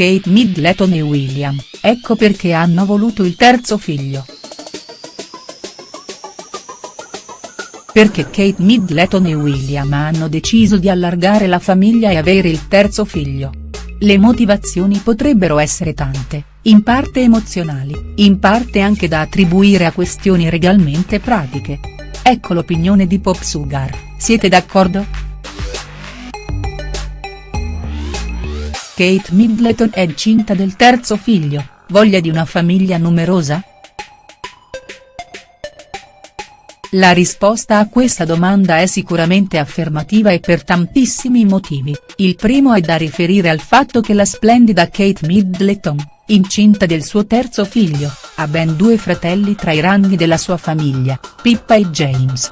Kate Middleton e William, ecco perché hanno voluto il terzo figlio. Perché Kate Middleton e William hanno deciso di allargare la famiglia e avere il terzo figlio. Le motivazioni potrebbero essere tante, in parte emozionali, in parte anche da attribuire a questioni regalmente pratiche. Ecco l'opinione di Pop Sugar, siete d'accordo?. Kate Middleton è incinta del terzo figlio, voglia di una famiglia numerosa?. La risposta a questa domanda è sicuramente affermativa e per tantissimi motivi, il primo è da riferire al fatto che la splendida Kate Middleton, incinta del suo terzo figlio, ha ben due fratelli tra i ranghi della sua famiglia, Pippa e James.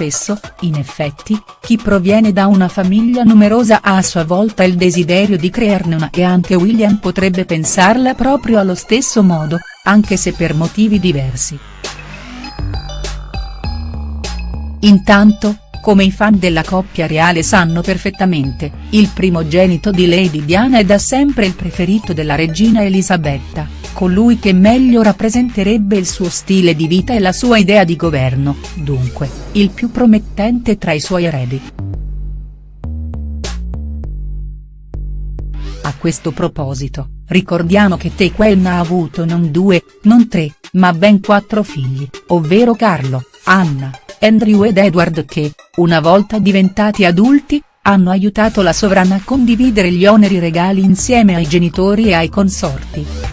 Spesso, in effetti, chi proviene da una famiglia numerosa ha a sua volta il desiderio di crearne una e anche William potrebbe pensarla proprio allo stesso modo, anche se per motivi diversi. Intanto, come i fan della coppia reale sanno perfettamente, il primogenito di Lady Diana è da sempre il preferito della regina Elisabetta, colui che meglio rappresenterebbe il suo stile di vita e la sua idea di governo, dunque, il più promettente tra i suoi eredi. A questo proposito, ricordiamo che Tequen ha avuto non due, non tre, ma ben quattro figli, ovvero Carlo, Anna, Andrew ed Edward che, una volta diventati adulti, hanno aiutato la sovrana a condividere gli oneri regali insieme ai genitori e ai consorti.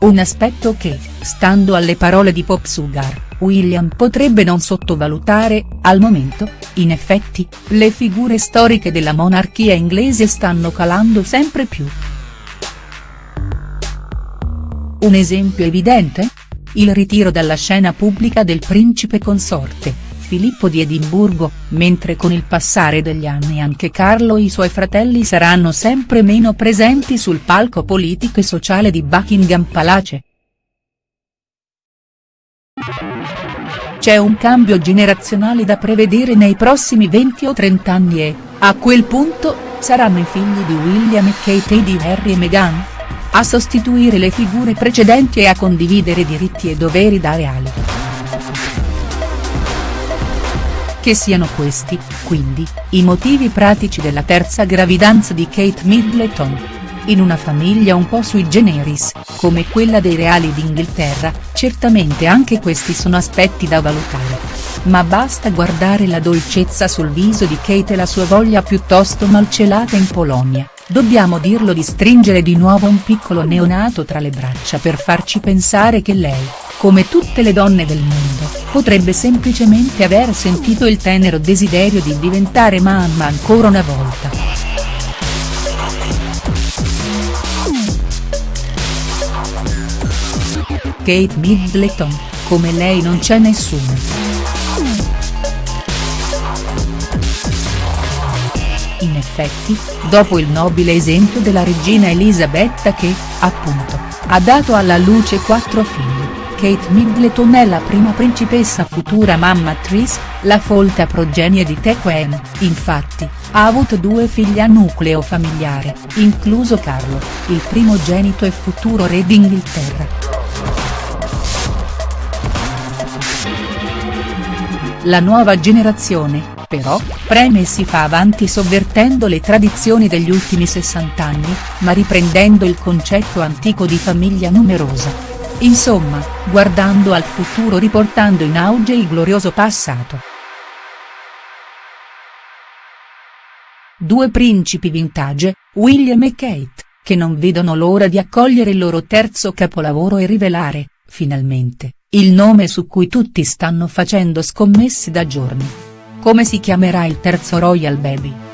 Un aspetto che, stando alle parole di Pop Sugar, William potrebbe non sottovalutare, al momento, in effetti, le figure storiche della monarchia inglese stanno calando sempre più. Un esempio evidente? Il ritiro dalla scena pubblica del principe consorte, Filippo di Edimburgo, mentre con il passare degli anni anche Carlo e i suoi fratelli saranno sempre meno presenti sul palco politico e sociale di Buckingham Palace. C'è un cambio generazionale da prevedere nei prossimi 20 o 30 anni e, a quel punto, saranno i figli di William e Kate e di Harry e Meghan? A sostituire le figure precedenti e a condividere diritti e doveri da reali. Che siano questi, quindi, i motivi pratici della terza gravidanza di Kate Middleton in una famiglia un po' sui generis, come quella dei reali d'Inghilterra, certamente anche questi sono aspetti da valutare. Ma basta guardare la dolcezza sul viso di Kate e la sua voglia piuttosto malcelata in Polonia, dobbiamo dirlo di stringere di nuovo un piccolo neonato tra le braccia per farci pensare che lei, come tutte le donne del mondo, potrebbe semplicemente aver sentito il tenero desiderio di diventare mamma ancora una volta. Kate Middleton, come lei non c'è nessuno. In effetti, dopo il nobile esempio della regina Elisabetta che, appunto, ha dato alla luce quattro figli, Kate Middleton è la prima principessa futura mamma Tris, la folta progenie di Tequen, infatti, ha avuto due figli a nucleo familiare, incluso Carlo, il primogenito e futuro re d'Inghilterra. La nuova generazione, però, preme e si fa avanti sovvertendo le tradizioni degli ultimi 60 anni, ma riprendendo il concetto antico di famiglia numerosa. Insomma, guardando al futuro riportando in auge il glorioso passato. Due principi vintage, William e Kate, che non vedono l'ora di accogliere il loro terzo capolavoro e rivelare, finalmente, il nome su cui tutti stanno facendo scommesse da giorni. Come si chiamerà il terzo Royal Baby?.